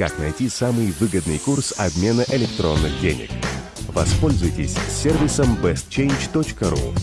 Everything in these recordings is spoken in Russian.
Как найти самый выгодный курс обмена электронных денег? Воспользуйтесь сервисом bestchange.ru.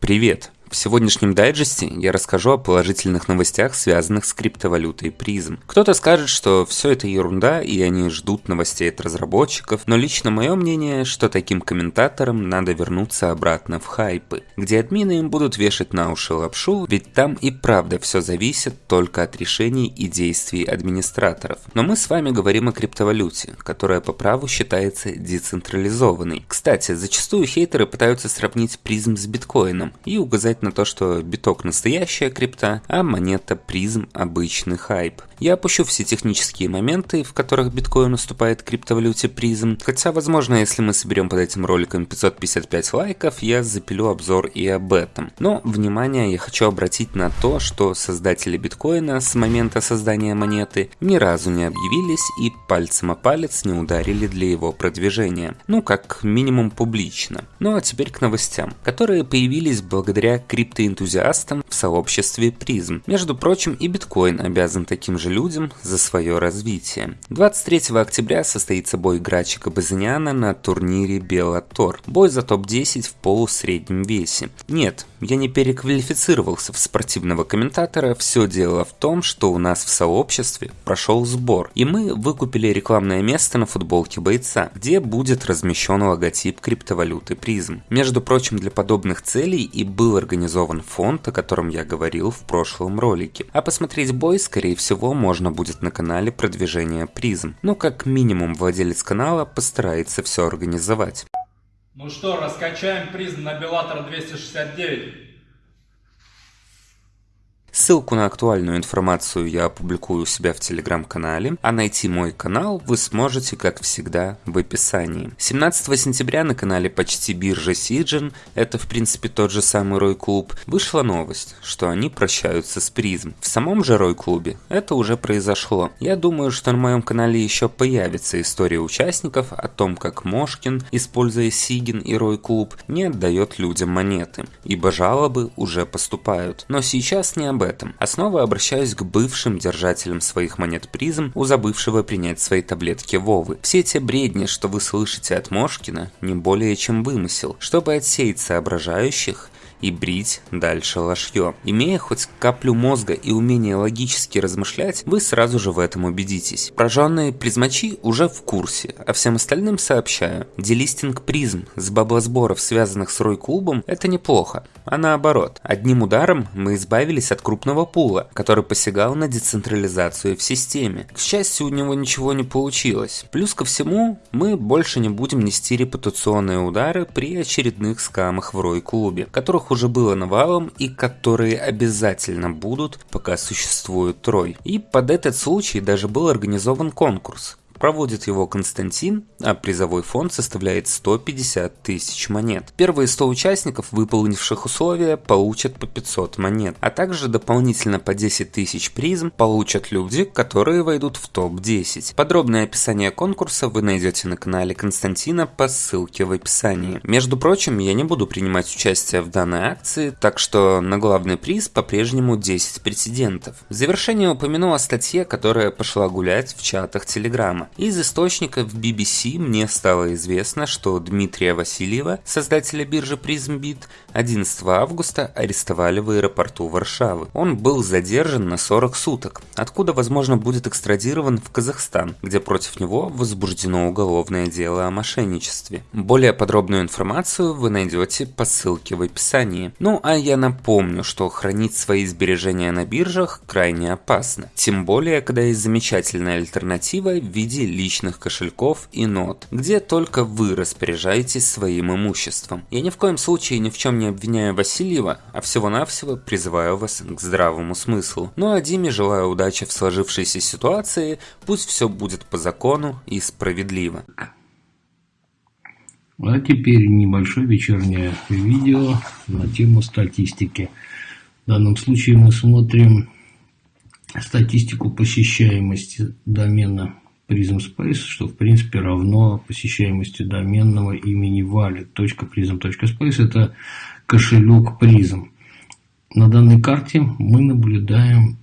Привет! В сегодняшнем дайджесте я расскажу о положительных новостях, связанных с криптовалютой призм. Кто-то скажет, что все это ерунда и они ждут новостей от разработчиков, но лично мое мнение, что таким комментаторам надо вернуться обратно в хайпы, где админы им будут вешать на уши лапшу, ведь там и правда все зависит только от решений и действий администраторов. Но мы с вами говорим о криптовалюте, которая по праву считается децентрализованной. Кстати, зачастую хейтеры пытаются сравнить призм с биткоином и указать сказать на то, что биток настоящая крипта, а монета призм обычный хайп. Я опущу все технические моменты, в которых биткоин уступает криптовалюте призм, хотя возможно если мы соберем под этим роликом 555 лайков, я запилю обзор и об этом. Но внимание я хочу обратить на то, что создатели биткоина с момента создания монеты ни разу не объявились и пальцем о палец не ударили для его продвижения. Ну как минимум публично. Ну а теперь к новостям, которые появились благодаря криптоэнтузиастам в сообществе призм. Между прочим, и биткоин обязан таким же людям за свое развитие. 23 октября состоится бой Грачика Базаниана на турнире Беллатор. Бой за топ-10 в полусреднем весе. Нет, я не переквалифицировался в спортивного комментатора, все дело в том, что у нас в сообществе прошел сбор, и мы выкупили рекламное место на футболке бойца, где будет размещен логотип криптовалюты призм. Между прочим, для подобных целей и был организован фонд, о котором я говорил в прошлом ролике. А посмотреть бой, скорее всего, можно будет на канале продвижения призм. Ну, как минимум, владелец канала постарается все организовать. Ну что, раскачаем призм на Беллатор 269. Ссылку на актуальную информацию я опубликую у себя в телеграм-канале, а найти мой канал вы сможете, как всегда, в описании. 17 сентября на канале почти биржа Сиджин, это в принципе тот же самый Рой Клуб, вышла новость, что они прощаются с призм. В самом же Рой Клубе это уже произошло. Я думаю, что на моем канале еще появится история участников о том, как Мошкин, используя Сигин и Рой Клуб, не отдает людям монеты, ибо жалобы уже поступают. Но сейчас не об этом, а обращаюсь к бывшим держателям своих монет призм, у забывшего принять свои таблетки Вовы. Все те бредни, что вы слышите от Мошкина, не более чем вымысел. Чтобы отсеять соображающих, и брить дальше ложье. Имея хоть каплю мозга и умение логически размышлять, вы сразу же в этом убедитесь. Прожженные призмачи уже в курсе, а всем остальным сообщаю. Делистинг призм с баблосборов, связанных с Рой-клубом, это неплохо. А наоборот, одним ударом мы избавились от крупного пула, который посягал на децентрализацию в системе. К счастью, у него ничего не получилось. Плюс ко всему, мы больше не будем нести репутационные удары при очередных скамах в Рой-клубе, которых которых уже было навалом и которые обязательно будут, пока существует Трой. И под этот случай даже был организован конкурс. Проводит его Константин, а призовой фонд составляет 150 тысяч монет. Первые 100 участников, выполнивших условия, получат по 500 монет, а также дополнительно по 10 тысяч призм получат люди, которые войдут в топ-10. Подробное описание конкурса вы найдете на канале Константина по ссылке в описании. Между прочим, я не буду принимать участие в данной акции, так что на главный приз по-прежнему 10 претендентов. В завершение упомяну о статье, которая пошла гулять в чатах Телеграма. Из источников BBC мне стало известно, что Дмитрия Васильева, создателя биржи PrismBit, 11 августа арестовали в аэропорту Варшавы. Он был задержан на 40 суток, откуда, возможно, будет экстрадирован в Казахстан, где против него возбуждено уголовное дело о мошенничестве. Более подробную информацию вы найдете по ссылке в описании. Ну а я напомню, что хранить свои сбережения на биржах крайне опасно. Тем более, когда есть замечательная альтернатива в виде виде личных кошельков и нот, где только вы распоряжаетесь своим имуществом. Я ни в коем случае ни в чем не обвиняю Васильева, а всего-навсего призываю вас к здравому смыслу. Ну а Диме желаю удачи в сложившейся ситуации, пусть все будет по закону и справедливо. А теперь небольшое вечернее видео на тему статистики. В данном случае мы смотрим статистику посещаемости домена Prism Space, что в принципе равно посещаемости доменного имени wallet.prism.space. Это кошелек Prism. на данной карте мы наблюдаем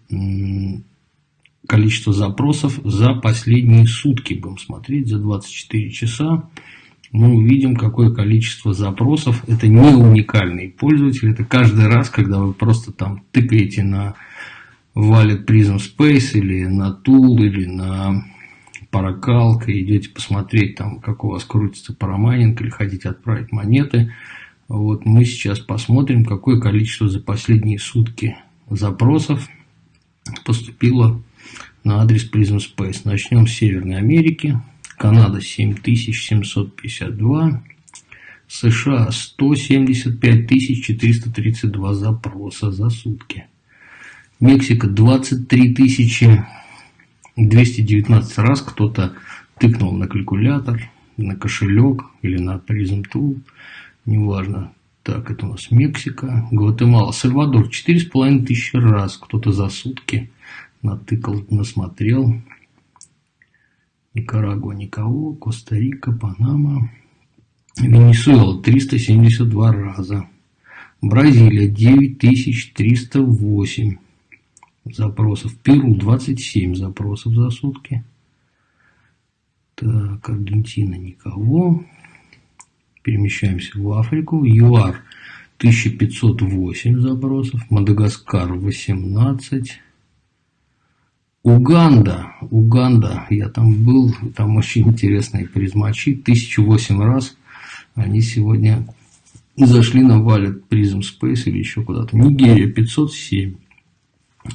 количество запросов за последние сутки. Будем смотреть за 24 часа. Мы увидим, какое количество запросов. Это не уникальный пользователь. Это каждый раз, когда вы просто там тыкаете на Wallet Prism Space или на Tool или на Паракалка, идете посмотреть, там, как у вас крутится парамайнинг или хотите отправить монеты. Вот мы сейчас посмотрим, какое количество за последние сутки запросов поступило на адрес Prism Space. Начнем с Северной Америки. Канада 7752. США 175 432 запроса за сутки. Мексика 23 219 раз кто-то тыкнул на калькулятор, на кошелек или на Prism Tool, неважно. Так, это у нас Мексика, Гватемала, Сальвадор 4,5 тысячи раз кто-то за сутки натыкал, насмотрел. Никарагуа никого, Коста-Рика, Панама, Венесуэла 372 раза, Бразилия 9308 запросов, Перу 27 запросов за сутки, так, Аргентина никого, перемещаемся в Африку, ЮАР 1508 запросов, Мадагаскар 18 Уганда, Уганда, я там был, там очень интересные призмачи, тысячу восемь раз они сегодня зашли на валет Prism Space или еще куда-то. Нигерия 507,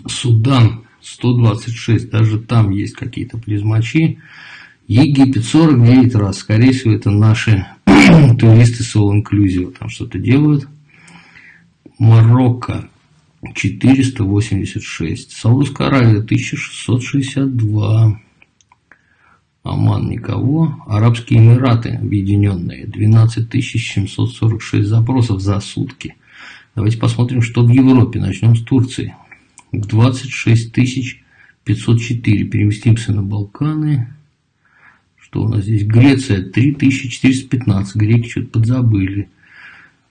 Судан 126, даже там есть какие-то призмачи. Египет 49 раз, скорее всего это наши туристы с All Inclusive там что-то делают. Марокко 486. Саудовская Аравия 1662. Оман никого. Арабские Эмираты Объединенные 12 746 запросов за сутки. Давайте посмотрим, что в Европе. Начнем с Турции. 26 504. Переместимся на Балканы. Что у нас здесь? Греция 3415. Греки что-то подзабыли.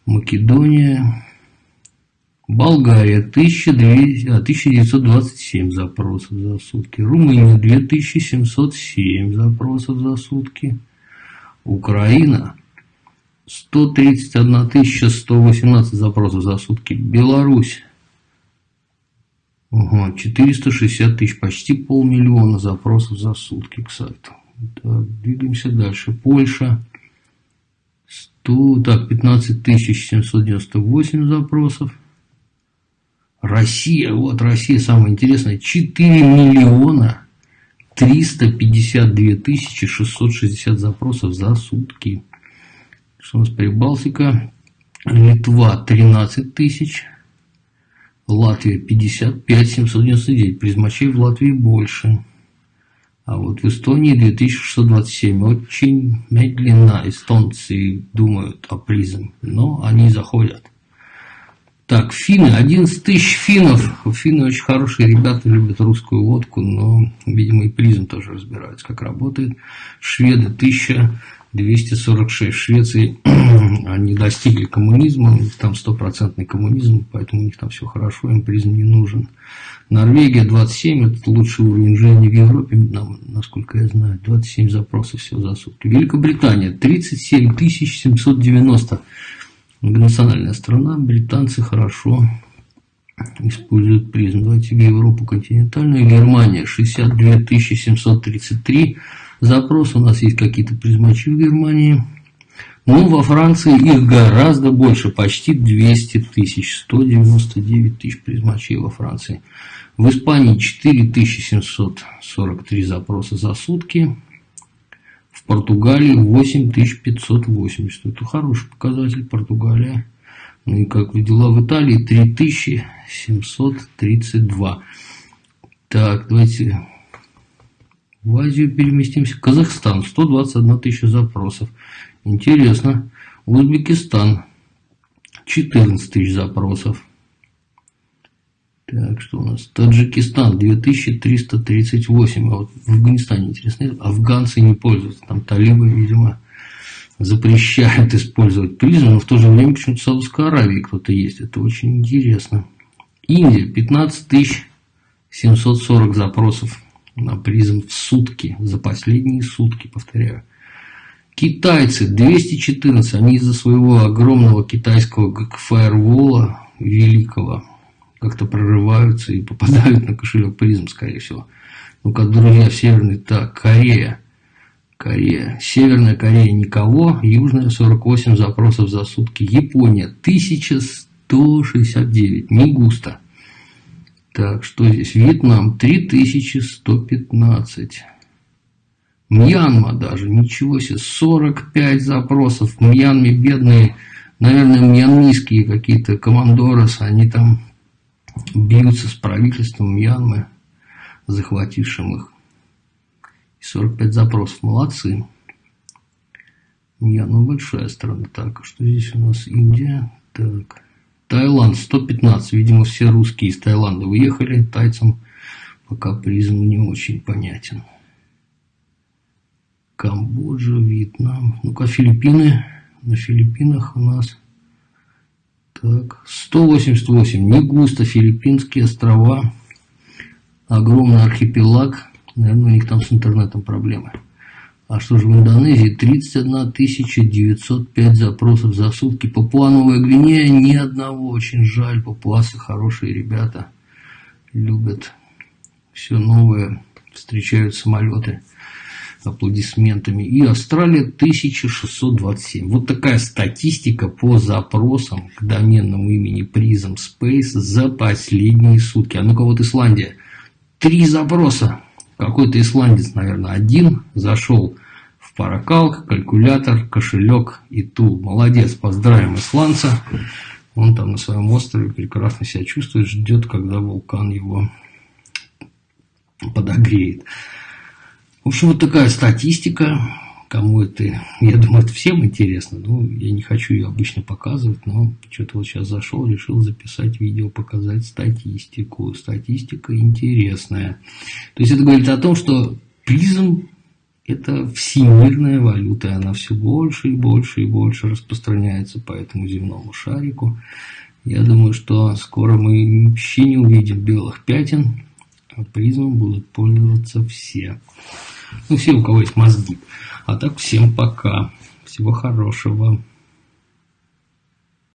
Македония Болгария 1927 запросов за сутки. Румыния 2707 запросов за сутки. Украина 131 118 запросов за сутки. Беларусь Ага, 460 тысяч, почти полмиллиона запросов за сутки, кстати. Так, двигаемся дальше. Польша. 100, так, 15 798 запросов. Россия, вот Россия самое интересное, 4 миллиона 352 тысячи 660 запросов за сутки. Что у нас Прибалтика? Литва 13 тысяч, Латвия 55 799, призмачей в Латвии больше. А вот в Эстонии 2627. Очень медленно эстонцы думают о призм, но они заходят. Так, финны, 11 тысяч финнов. Финны очень хорошие ребята, любят русскую водку, но, видимо, и призм тоже разбираются, как работает. Шведы 1246. В Швеции они достигли коммунизма, там стопроцентный коммунизм, поэтому у них там все хорошо, им призм не нужен. Норвегия 27, это лучший уровень жизни в Европе, насколько я знаю, 27 запросов всего за сутки. Великобритания 37 790 Многонациональная страна, британцы хорошо используют призм. Давайте в Европу континентальную. Германия 62 733 запрос. У нас есть какие-то призмачи в Германии. Ну, во Франции их гораздо больше, почти 200 тысяч, 199 тысяч призмачей во Франции. В Испании 4743 запроса за сутки. В Португалии 8580. Это хороший показатель. Португалия. Ну и как вы дела в Италии? 3732. Так, давайте в Азию переместимся. Казахстан. 121 тысяча запросов. Интересно. Узбекистан. 14 тысяч запросов. Так, что у нас? Таджикистан 2338. А вот в Афганистане, интересно, афганцы не пользуются. Там талибы, видимо, запрещают использовать призм, но в то же время почему-то в Саудовской Аравии кто-то есть. Это очень интересно. Индия 15 740 запросов на призм в сутки, за последние сутки, повторяю. Китайцы 214, они из-за своего огромного китайского фаервола великого как-то прорываются и попадают на кошелек призм, скорее всего. Ну-ка, друзья, северный, так, Корея. Корея. Северная Корея никого. Южная 48 запросов за сутки. Япония 1169. Не густо. Так, что здесь? Вьетнам 3115. Мьянма даже, ничего себе, 45 запросов. В Мьянме бедные, наверное, мьянмийские какие-то командорос, они там бьются с правительством Мьянмы, захватившим их. 45 запросов, молодцы. Мьянма большая страна. Так, а что здесь у нас? Индия. Так. Таиланд 115. Видимо, все русские из Таиланда уехали. Тайцам пока призм не очень понятен. Камбоджа, Вьетнам. Ну-ка, Филиппины. На Филиппинах у нас так, 188. Не густо. Филиппинские острова. Огромный архипелаг. Наверное, у них там с интернетом проблемы. А что же в Индонезии? 31 905 запросов за сутки. Папуа-Новая Гвинея ни одного. Очень жаль. Папуасы хорошие ребята. Любят все новое. Встречают самолеты аплодисментами. И Австралия 1627. Вот такая статистика по запросам к доменному имени Prism Space за последние сутки. А ну-ка вот Исландия. Три запроса. Какой-то исландец, наверное, один зашел в паракалк, калькулятор, кошелек и тул. Молодец, поздравим исландца. Он там на своем острове прекрасно себя чувствует, ждет, когда вулкан его подогреет. В общем, вот такая статистика. Кому это, я думаю, это всем интересно. Ну, я не хочу ее обычно показывать, но что-то вот сейчас зашел, решил записать видео, показать статистику. Статистика интересная. То есть это говорит о том, что призм это всемирная валюта, и она все больше и больше и больше распространяется по этому земному шарику. Я думаю, что скоро мы вообще не увидим белых пятен, а призмом будут пользоваться все. Ну, все, у кого есть мозги. А так, всем пока. Всего хорошего.